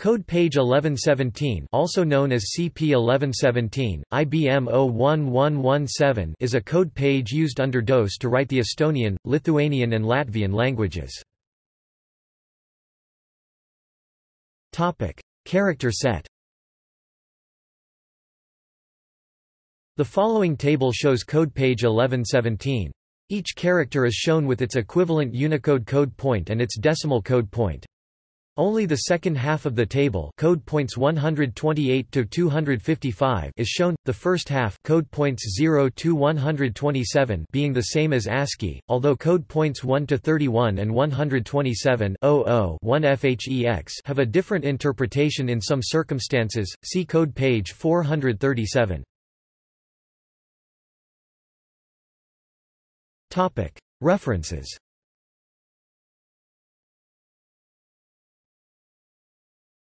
Code page 1117 also known as CP1117, IBM 01117 is a code page used under DOS to write the Estonian, Lithuanian and Latvian languages. Character set The following table shows code page 1117. Each character is shown with its equivalent Unicode code point and its decimal code point. Only the second half of the table code points 128 to 255 is shown, the first half code points 0 to 127 being the same as ASCII, although code points 1 to 31 and 127 1 FHEX have a different interpretation in some circumstances, see code page 437. References